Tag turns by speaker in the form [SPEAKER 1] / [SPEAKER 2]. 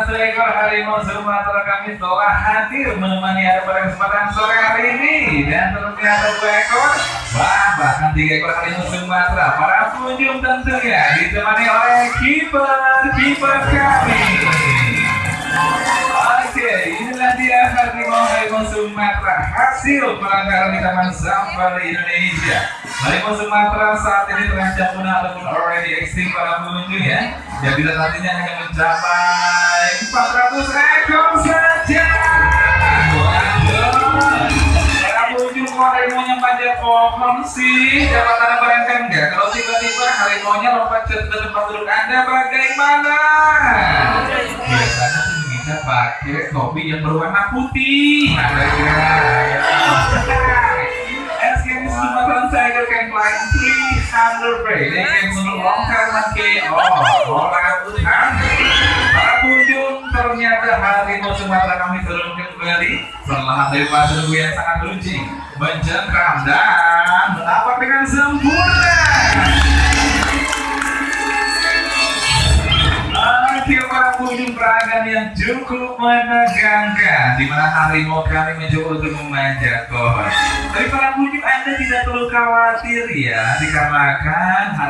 [SPEAKER 1] pengunjung satu ekor harimau Sumatera kami telah hadir menemani Anda pada kesempatan sore hari ini. Dan ternyata dua ekor. Wah bahkan tiga ekor harimau Sumatera para pengunjung tentunya ditemani oleh kiper kiper kami. Oke, inilah dia harimau harimau Sumatera hasil pelanggaran di Taman Safari Indonesia. Harimau Sumatera saat ini terancam punah ataupun already extinct para pengunjung ya. Bila nantinya hanya mencapai 400 ekor saja. Harimaunya panjat pohon sih? Dapat anda bayangkan nggak kalau tiba-tiba harimaunya lompat ke tempat duduk anda bagaimana? Biasanya sih bisa pakai topi yang berwarna putih. Ada you Sumatran tiger can climb 300 feet. They can swim long time and KO. Orang hutan. Sumatera kami turunkan kembali setelah dari nunggu yang sangat runcing, mencengkram dan menapak dengan sempurna. Para peragaan yang cukup menegangkan di mana harimau kami mencoba untuk memanjat pohon. Tapi para pengunjung Anda tidak perlu khawatir ya dikarenakan hari